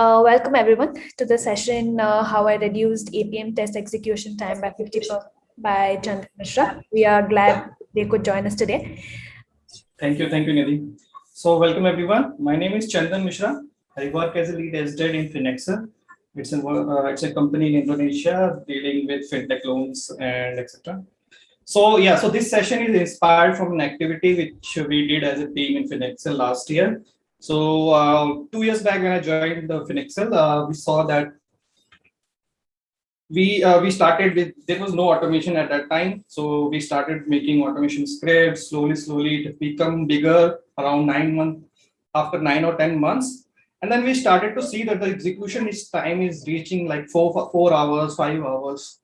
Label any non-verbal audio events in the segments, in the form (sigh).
Uh, welcome everyone to the session, uh, how I reduced Appium test execution time by 50% by Chandan Mishra. We are glad they could join us today. Thank you, thank you, Nidhi. So welcome everyone. My name is Chandan Mishra. I work as a lead SDET in FinAccel. It's a, uh, it's a company in Indonesia dealing with fintech loans and etc. So yeah, so this session is inspired from an activity which we did as a team in FinAccel last year. So uh, two years back when I joined the FinAccel, uh, we saw that we uh, we started with there was no automation at that time, so we started making automation scripts slowly, slowly. It become bigger around nine months after nine or ten months, and then we started to see that the execution is time is reaching like four four hours, five hours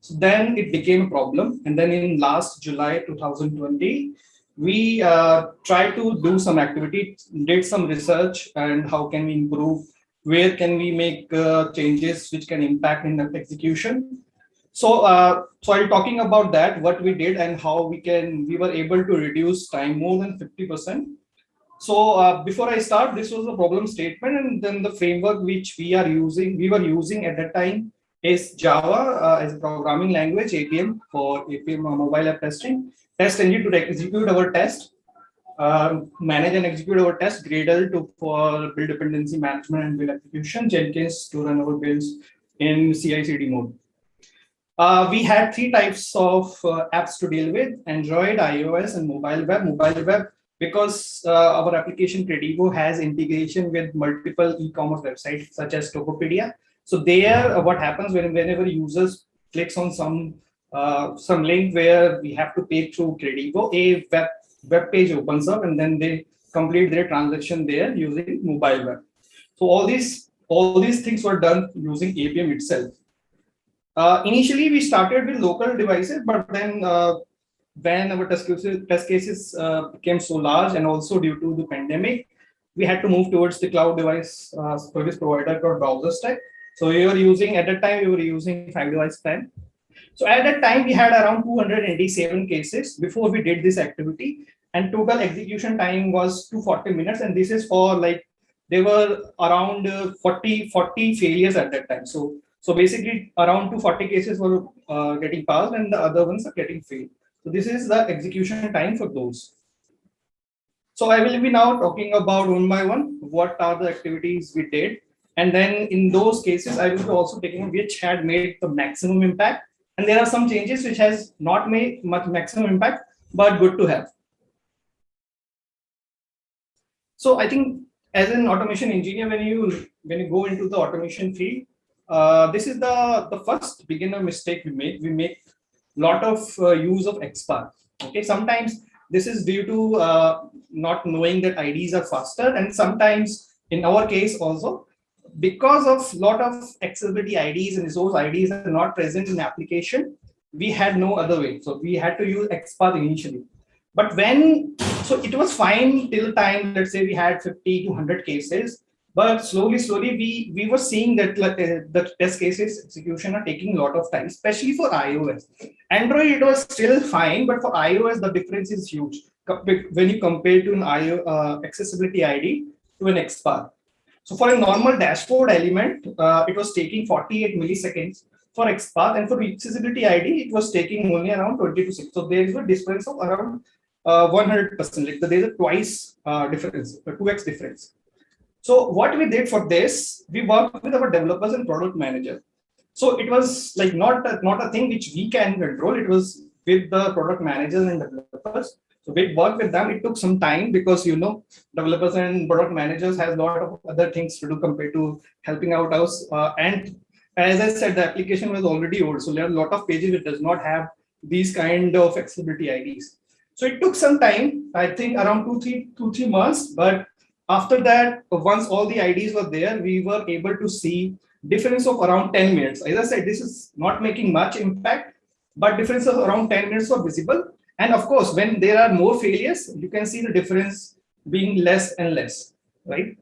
so then it became a problem. And then in last July 2020, we uh, tried to do some activity, did some research and how can we improve, where can we make uh, changes which can impact in the execution. So, uh, so I'm talking about that, what we did and how we can, we were able to reduce time more than 50%. So uh, before I start, this was a problem statement and then the framework which we are using, we were using at that time is Java uh, as a programming language, Appium for Appium uh, mobile app testing, TestNG to execute our test, uh, manage and execute our test, Gradle to for build dependency management and build execution, Jenkins to run our builds in CI/CD mode. Uh, we had three types of uh, apps to deal with: Android, iOS, and mobile web. Mobile web because uh, our application Kredivo has integration with multiple e-commerce websites such as Tokopedia so there, uh, what happens when whenever users clicks on some uh, some link where we have to pay through Kredivo, a web web page opens up and then they complete their transaction there using mobile web. So all these all these things were done using Appium itself. Uh, initially, we started with local devices, but then uh, when our test cases, test cases uh, became so large and also due to the pandemic, we had to move towards the cloud device uh, service provider called BrowserStack. So we were using, at that time, we were using five device plan. So at that time, we had around 287 cases before we did this activity and total execution time was 240 minutes. And this is for like, there were around uh, 40, 40 failures at that time. So, so basically around 240 cases were uh, getting passed and the other ones are getting failed. So this is the execution time for those. So I will be now talking about one by one, what are the activities we did and then in those cases, I will be also taking which had made the maximum impact. And there are some changes which has not made much maximum impact, but good to have. So I think as an automation engineer, when you when you go into the automation field, uh, this is the the first beginner mistake we make. We make lot of uh, use of XPath. Okay, sometimes this is due to uh, not knowing that IDs are faster, and sometimes in our case also because of lot of accessibility IDs and resource IDs are not present in the application, we had no other way. So we had to use XPath initially. But when, so it was fine till time, let's say we had 50 to 100 cases, but slowly, slowly we, we were seeing that like, uh, the test cases execution are taking a lot of time, especially for iOS. Android, it was still fine, but for iOS, the difference is huge when you compare to an IO, uh, accessibility ID to an XPath. So for a normal dashboard element, uh, it was taking 48 milliseconds for XPath and for accessibility ID, it was taking only around 20 to 6. So there is a difference of around 100%, uh, like there is a twice uh, difference, a 2x difference. So what we did for this, we worked with our developers and product manager. So it was like not a, not a thing which we can control. It was with the product managers and developers. So we worked with them. It took some time because you know developers and product managers has a lot of other things to do compared to helping out us. Uh, and as I said, the application was already old, so there are a lot of pages it does not have these kind of accessibility IDs. So it took some time, I think around two, three, two, three months. But after that, once all the IDs were there, we were able to see difference of around 10 minutes. As I said, this is not making much impact, but difference of around 10 minutes were visible. And of course, when there are more failures, you can see the difference being less and less, right?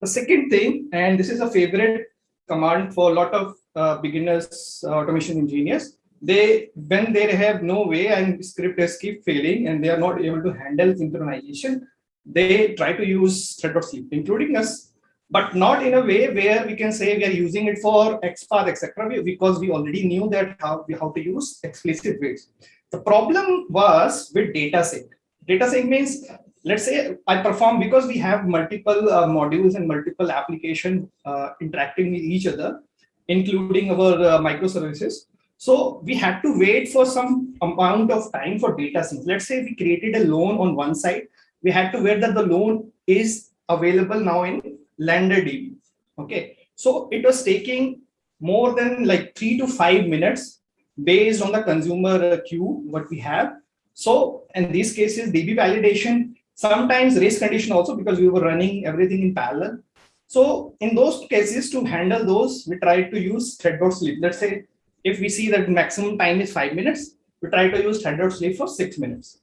The second thing, and this is a favorite command for a lot of uh, beginners, uh, automation engineers, they when they have no way and script is keep failing and they are not able to handle synchronization, they try to use thread.sleep, including us, but not in a way where we can say we are using it for XPath, etc. Because we already knew that how, we how to use explicit waits. The problem was with data sync. Data sync means, let's say I perform because we have multiple uh, modules and multiple application uh, interacting with each other, including our uh, microservices. So we had to wait for some amount of time for data sync. Let's say we created a loan on one side. We had to wait that the loan is available now in LenderDB. Okay, so it was taking more than like three to five minutes based on the consumer queue what we have. So in these cases, DB validation, sometimes race condition also because we were running everything in parallel. So in those cases to handle those, we tried to use thread.sleep. Let's say if we see that maximum time is five minutes, we try to use thread.sleep for six minutes.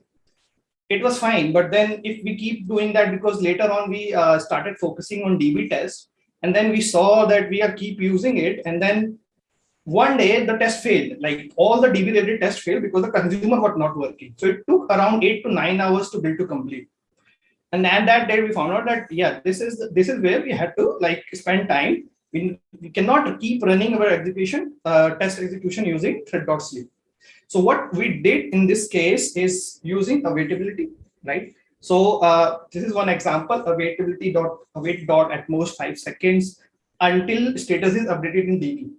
It was fine, but then if we keep doing that, because later on we uh, started focusing on DB test, and then we saw that we are keep using it, and then one day the test failed, like all the DB related tests failed because the consumer was not working. So it took around eight to nine hours to build to complete. And at that day we found out that yeah, this is this is where we had to like spend time we, we cannot keep running our execution, uh, test execution using thread.sleep. So what we did in this case is using awaitility, right? So uh, this is one example, awaitility dot await dot at most five seconds until status is updated in DB.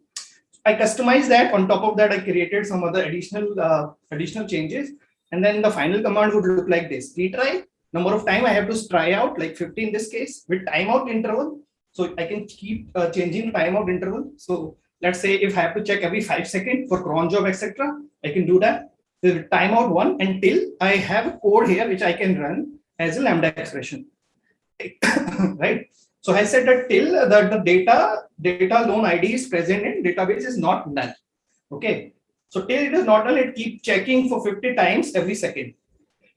I customized that. On top of that, I created some other additional uh, additional changes, and then the final command would look like this: retry number of time I have to try out, like 50 in this case, with timeout interval so I can keep uh, changing timeout interval. So let's say if I have to check every five seconds for cron job, etc., I can do that. The timeout one until I have a code here which I can run as a lambda expression. (coughs) right? So I said that till that the data data loan ID is present in database is not null. Okay. So till it is not null, it keep checking for 50 times every second.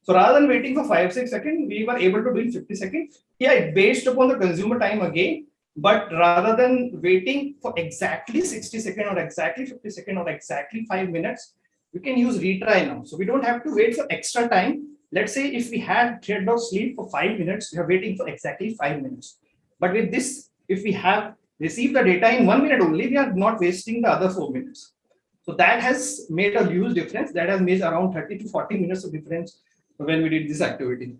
So rather than waiting for five, six seconds, we were able to do in 50 seconds. Yeah, based upon the consumer time again, but rather than waiting for exactly 60 seconds or exactly 50 seconds or exactly five minutes, we can use retry now. So we don't have to wait for extra time. Let's say if we had thread dot sleep for five minutes, we are waiting for exactly five minutes. But with this, if we have received the data in one minute only, we are not wasting the other four minutes. So that has made a huge difference. That has made around 30 to 40 minutes of difference when we did this activity.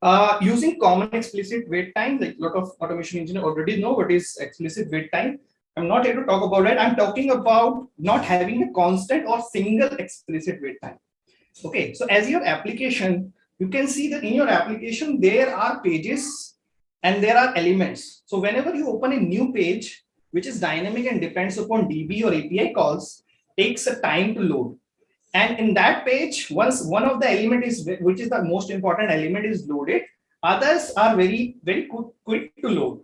Uh, using common explicit wait time, like a lot of automation engineers already know what is explicit wait time. I'm not here to talk about it. I'm talking about not having a constant or single explicit wait time. Okay, so as your application, you can see that in your application, there are pages and there are elements. So whenever you open a new page, which is dynamic and depends upon DB or API calls, takes a time to load. And in that page, once one of the element is, which is the most important element is loaded, others are very, very quick, quick to load.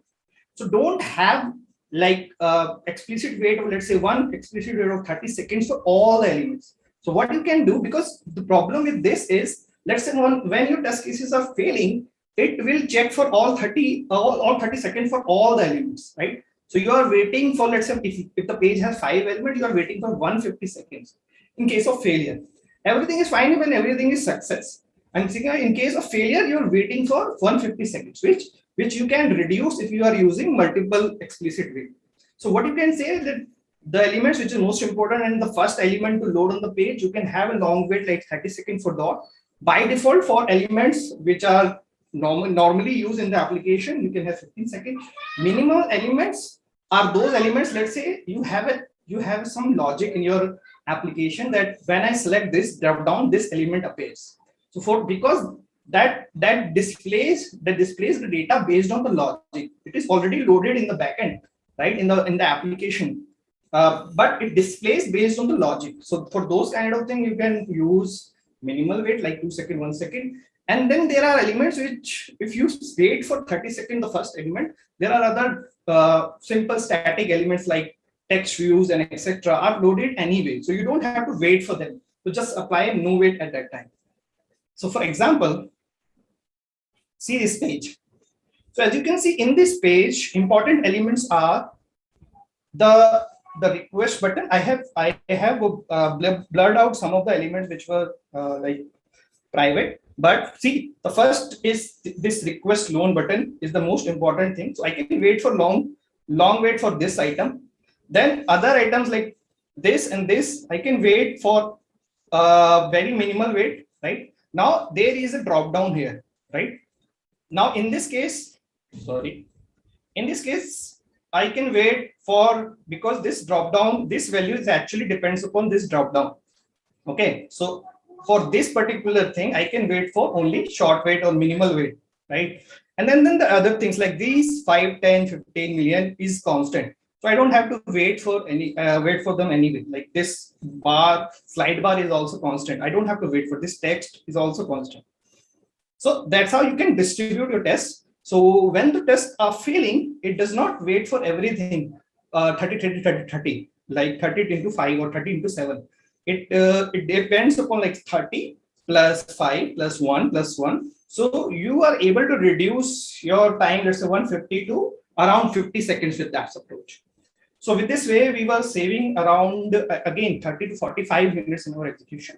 So don't have like uh, explicit wait of, let's say one explicit wait of 30 seconds for all the elements. So what you can do, because the problem with this is, let's say one, when your test cases are failing, it will check for all 30, all, all 30 seconds for all the elements, right? So you are waiting for, let's say, if, if the page has five elements, you are waiting for 150 seconds in case of failure. Everything is fine when everything is success. And in case of failure, you're waiting for 150 seconds, which, which you can reduce if you are using multiple explicit wait. So what you can say is that the elements which is most important and the first element to load on the page, you can have a long wait like 30 seconds for dot. By default for elements which are norm normally used in the application, you can have 15 seconds. Minimal elements are those elements, let's say you have a you have some logic in your application that when I select this drop down, this element appears. So for because that that displays that displays the data based on the logic. It is already loaded in the backend, right? In the in the application. Uh, but it displays based on the logic. So for those kind of thing, you can use minimal wait, like two second, one second. And then there are elements which, if you wait for 30 seconds, the first element, there are other uh, simple static elements like text views and etc are loaded anyway. So you don't have to wait for them. So just apply no wait at that time. So for example, see this page. So as you can see in this page, important elements are the the request button. I have I have uh, blurred out some of the elements which were uh, like private. But see, the first is this request loan button is the most important thing. So I can wait for long, long wait for this item. Then other items like this and this, I can wait for uh, very minimal wait, right? Now there is a drop down here, right? Now in this case, sorry, in this case, I can wait for because this drop down, this value is actually depends upon this drop down. Okay, so for this particular thing, I can wait for only short wait or minimal wait, right? And then, then the other things like these 5, 10, 15 million is constant. So I don't have to wait for any uh, wait for them anyway. Like this bar, slide bar is also constant. I don't have to wait for this text is also constant. So that's how you can distribute your tests. So when the tests are failing, it does not wait for everything uh, 30, 30, 30, 30, like 30 into 5 or 30 into 7 it uh, it depends upon like 30 plus 5 plus 1 plus 1 so you are able to reduce your time let's say 150 to around 50 seconds with that approach. So with this way we were saving around uh, again 30 to 45 minutes in our execution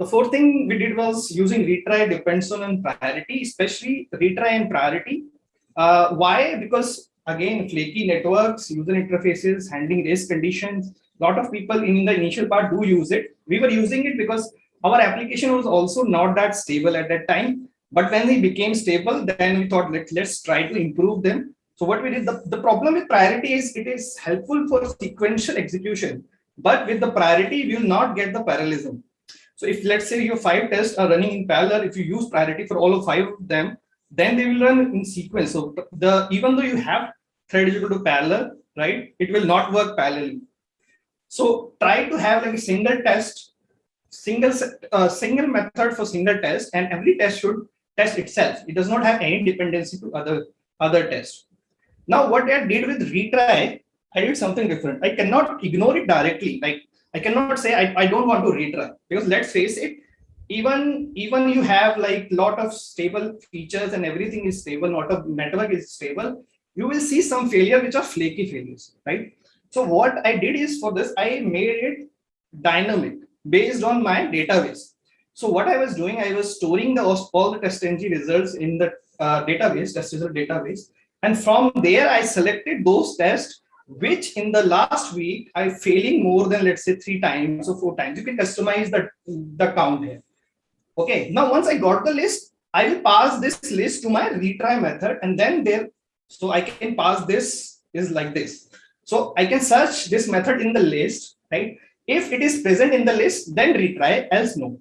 the fourth thing we did was using retry depends on priority especially retry and priority uh, why because again, flaky networks, user interfaces, handling race conditions. A lot of people in the initial part do use it. We were using it because our application was also not that stable at that time. But when we became stable, then we thought, Let, let's try to improve them. So what we did, the, the problem with priority is it is helpful for sequential execution. But with the priority, we will not get the parallelism. So if let's say your five tests are running in parallel, if you use priority for all of five of them, then they will run in sequence. So the even though you have thread is equal to parallel, right? It will not work parallelly. So try to have like a single test, single uh, single method for single test, and every test should test itself. It does not have any dependency to other other tests. Now, what I did with retry, I did something different. I cannot ignore it directly. Like I cannot say I, I don't want to retry because let's face it, even even you have like lot of stable features and everything is stable, not a network is stable you will see some failure which are flaky failures, right? So what I did is for this, I made it dynamic based on my database. So what I was doing, I was storing the all the TestNG results in the uh, database, test result database. And from there, I selected those tests which in the last week I failing more than let's say three times or four times. You can customize the, the count here. Okay, now once I got the list, I will pass this list to my retry method and then there so I can pass this is like this. So I can search this method in the list, right? If it is present in the list, then retry, else no.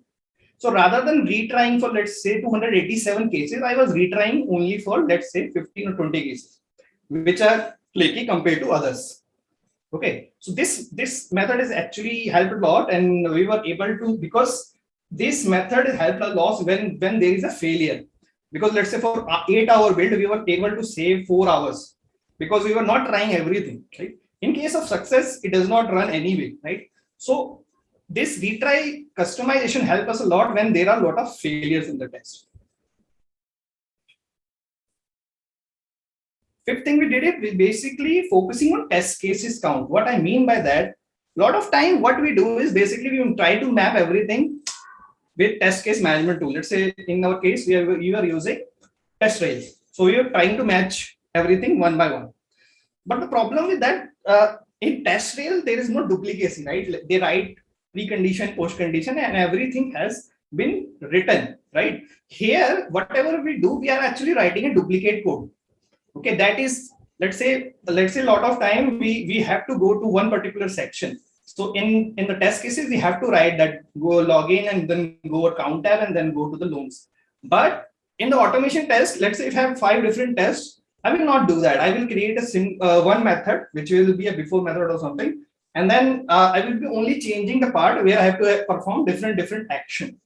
So rather than retrying for, let's say, 287 cases, I was retrying only for, let's say, 15 or 20 cases, which are flaky compared to others. Okay, so this, this method is actually helped a lot and we were able to, because this method helped a lot when, when there is a failure. Because let's say for eight hour build we were able to save four hours because we were not trying everything right? In case of success it does not run anyway right? So this retry customization help us a lot when there are a lot of failures in the test fifth thing we did it we basically focusing on test cases count what i mean by that a lot of time what we do is basically we try to map everything with test case management tool. Let's say in our case, we are, you are using TestRails. So we are trying to match everything one by one. But the problem with that, uh, in TestRail, there is no duplication, right? They write precondition, post condition, and everything has been written, right? Here, whatever we do, we are actually writing a duplicate code. Okay, that is, let's say, let's say a lot of time we, we have to go to one particular section so in, in the test cases, we have to write that go log in and then go count tab and then go to the loans. But in the automation test, let's say if I have five different tests, I will not do that. I will create a sim, uh, one method, which will be a before method or something. And then uh, I will be only changing the part where I have to perform different, different action.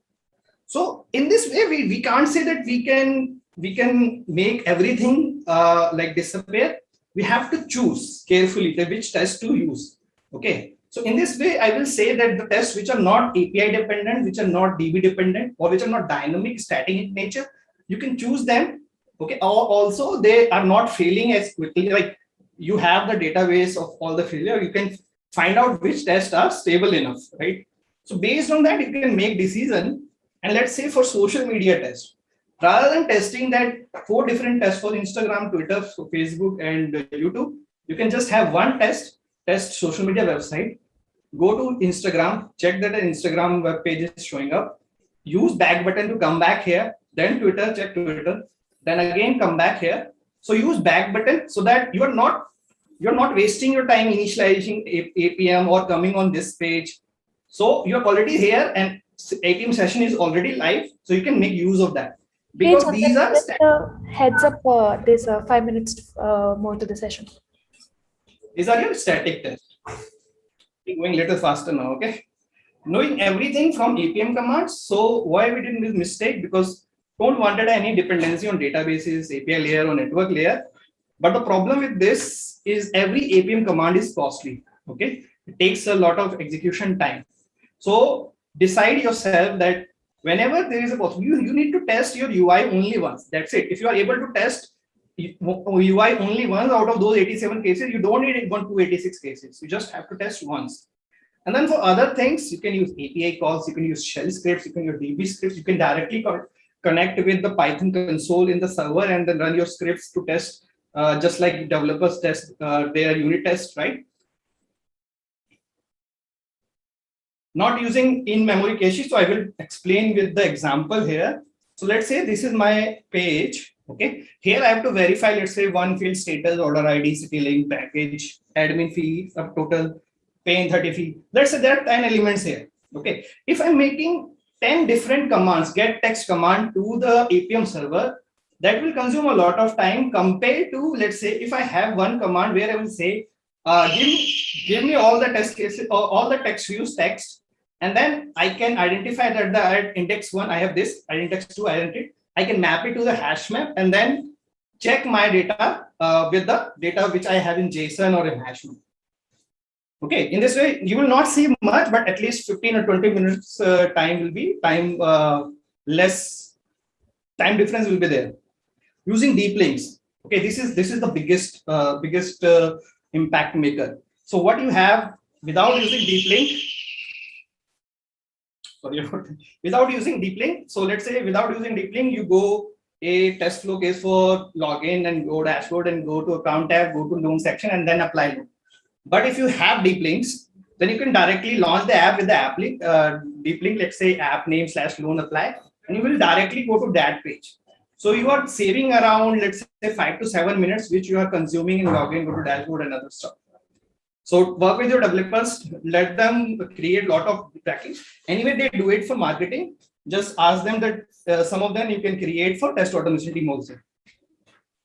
So in this way, we, we can't say that we can, we can make everything uh, like disappear. We have to choose carefully the which test to use. Okay. So in this way, I will say that the tests which are not API dependent, which are not DB dependent, or which are not dynamic, static in nature, you can choose them. Okay. Also, they are not failing as quickly. Like you have the database of all the failure, you can find out which tests are stable enough, right? So based on that, you can make decision. And let's say for social media test, rather than testing that four different tests for Instagram, Twitter, Facebook, and YouTube, you can just have one test, test social media website, go to Instagram, check that an Instagram web page is showing up, use back button to come back here, then Twitter, check Twitter, then again come back here. So use back button so that you are not you're not wasting your time initializing Appium or coming on this page so you're already here and Appium session is already live, so you can make use of that. Because these are just heads up, uh, there's uh, five minutes uh, more to the session. these are your static tests. We're going a little faster now, okay? Knowing everything from Appium commands. So why we did this mistake? Because don't wanted any dependency on databases, API layer or network layer. But the problem with this is every Appium command is costly. Okay, it takes a lot of execution time. So decide yourself that whenever there is a possibility, you, you need to test your UI only once. That's it. If you are able to test UI only once out of those 87 cases, you don't need one 286 cases. You just have to test once. And then for other things, you can use API calls, you can use shell scripts, you can use DB scripts, you can directly connect with the Python console in the server and then run your scripts to test, uh, just like developers test uh, their unit test, right? Not using in-memory caches. So I will explain with the example here. So let's say this is my page. Okay, here I have to verify, let's say one field status, order ID, city link, package, admin fee, subtotal, pay in 30 fee. Let's say there are 10 elements here. Okay, if I'm making 10 different commands, get text command to the Appium server, that will consume a lot of time compared to, let's say, if I have one command where I will say, uh, give, give me all the test cases, all the text views text and then I can identify that the index one, I have this, index two, I identity. I can map it to the hash map and then check my data uh, with the data which I have in JSON or in hash map. Okay, in this way, you will not see much, but at least 15 or 20 minutes uh, time will be time uh, less time difference will be there. Using deep links. Okay, this is this is the biggest uh, biggest uh, impact maker. So what you have without using deep link, sorry about without using deep link. So let's say without using deep link, you go a test flow case for login and go dashboard and go to account tab, go to loan section and then apply loan. But if you have deep links, then you can directly launch the app with the app link, uh, deep link, let's say app name slash loan apply, and you will directly go to that page. So you are saving around, let's say five to seven minutes, which you are consuming in login, go to dashboard and other stuff. So work with your developers, let them create a lot of tracking. Anyway, they do it for marketing. Just ask them that uh, some of them you can create for test automation team also.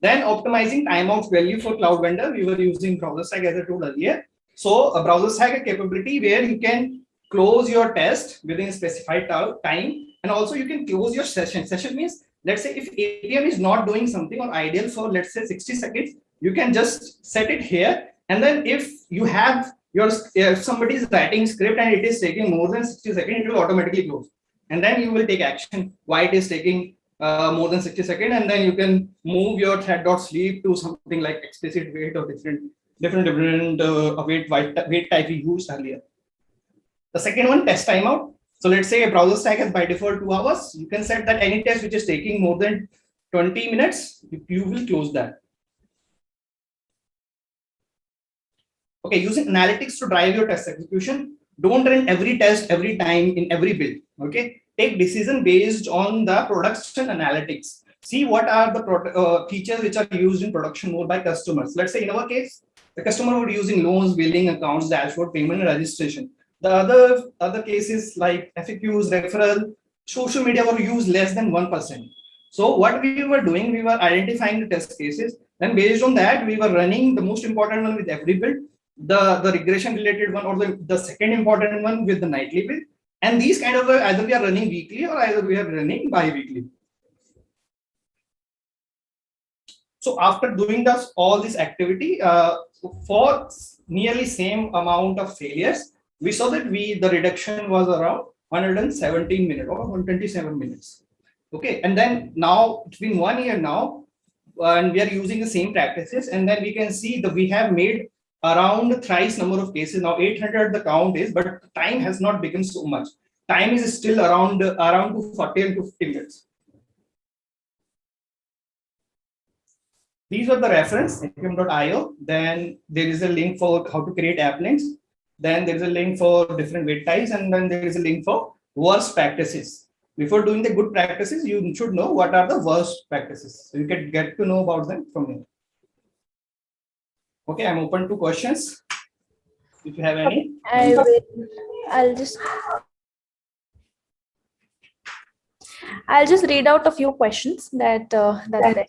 Then optimizing timeout value for cloud vendor. We were using BrowserStack as I told earlier. So a BrowserStack a capability where you can close your test within specified time. And also you can close your session. Session means, let's say if Appium is not doing something or ideal for let's say 60 seconds, you can just set it here and then if you have your, if somebody is writing script and it is taking more than 60 seconds, it will automatically close. And then you will take action why it is taking uh, more than 60 seconds. And then you can move your thread.sleep to something like explicit wait or different, different, different uh, wait, wait type we used earlier. The second one, test timeout. So let's say a browser stack is by default two hours. You can set that any test which is taking more than 20 minutes, you will close that. Okay, using analytics to drive your test execution. Don't run every test every time in every build. Okay, take decision based on the production analytics. See what are the uh, features which are used in production mode by customers. Let's say in our case, the customer would using loans, billing, accounts, dashboard, payment, and registration. The other other cases like FAQs, referral, social media were used less than one percent. So what we were doing, we were identifying the test cases. Then based on that, we were running the most important one with every build the, the regression related one or the, the second important one with the nightly build. And these kind of uh, either we are running weekly or either we are running bi-weekly. So after doing this, all this activity uh, for nearly same amount of failures, we saw that we the reduction was around 117 minutes or 127 minutes. Okay, and then now it's been one year now, and we are using the same practices, and then we can see that we have made around thrice number of cases. Now 800 the count is, but time has not become so much. Time is still around around to 40 and to 50 minutes. These are the reference appium.io. Then there is a link for how to create app links. Then there is a link for different weight ties, and then there is a link for worst practices. Before doing the good practices, you should know what are the worst practices. So you can get to know about them from here. Okay, I'm open to questions. If you have any. I will, I'll just. I'll just read out a few questions that, uh, that.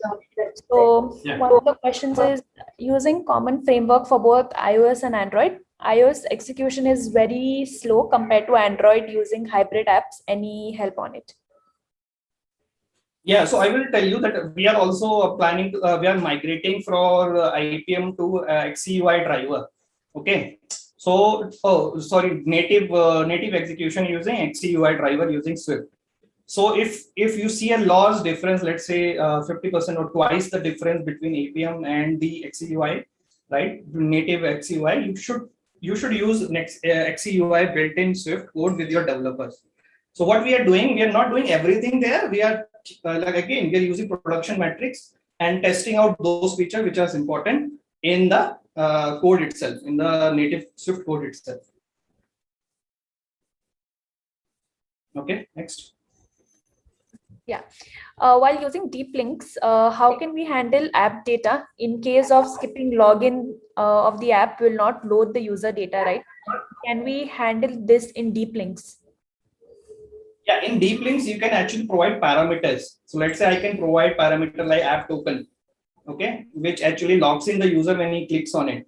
So Yeah. one of the questions is using common framework for both iOS and Android. iOS execution is very slow compared to Android using hybrid apps. Any help on it? Yeah, so I will tell you that we are also planning to, uh, we are migrating from uh, Appium to uh, XCUI driver. Okay, so oh sorry, native uh, native execution using XCUI driver using Swift. So if if you see a large difference, let's say uh, 50% or twice the difference between Appium and the XCUI, right? Native XCUI, you should you should use next uh, XCUI built-in Swift code with your developers. So what we are doing, we are not doing everything there. We are uh, like again, we are using production metrics and testing out those features which are important in the uh, code itself, in the native Swift code itself. Okay, next. Uh, while using deep links, uh, how can we handle app data in case of skipping login uh, of the app will not load the user data, right? Can we handle this in deep links? Yeah, in deep links, you can actually provide parameters. So let's say I can provide parameter like app token, okay, which actually locks in the user when he clicks on it.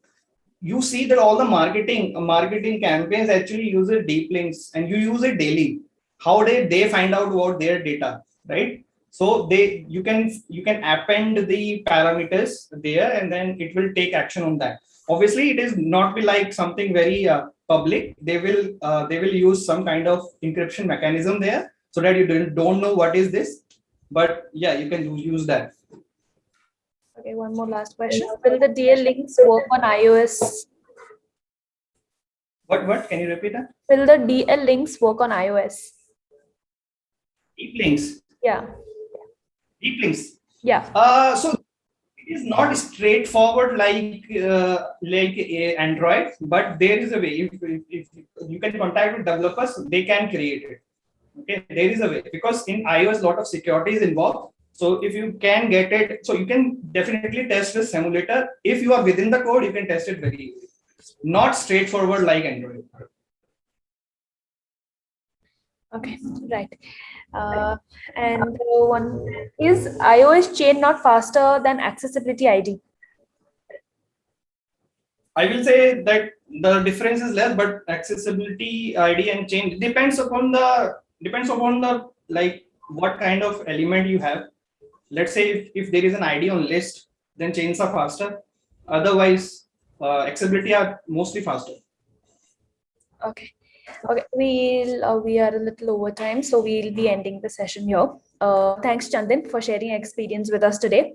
You see that all the marketing marketing campaigns actually use it deep links and you use it daily. How did they find out about their data, right? So they you can you can append the parameters there and then it will take action on that. Obviously, it is not be like something very uh, public. They will uh, they will use some kind of encryption mechanism there so that you don't, don't know what is this. But yeah, you can use that. Okay, one more last question. Will the DL links work on iOS? What what can you repeat that? Will the DL links work on iOS? Deep links. Yeah, Deep links. yeah. Uh, so it is not straightforward like uh, like Android, but there is a way. If, if, if you can contact with developers, they can create it. Okay, there is a way because in iOS, a lot of security is involved. So if you can get it, so you can definitely test the simulator. If you are within the code, you can test it very easily. Not straightforward like Android. Okay, (laughs) right. Uh, and uh, one is iOS chain not faster than accessibility ID? I will say that the difference is less, but accessibility ID and chain depends upon the depends upon the like what kind of element you have. Let's say if, if there is an ID on list, then chains are faster. Otherwise, uh, accessibility are mostly faster. Okay. Okay, we'll, uh, we are a little over time, so we'll be ending the session here. Uh, thanks, Chandan, for sharing experience with us today.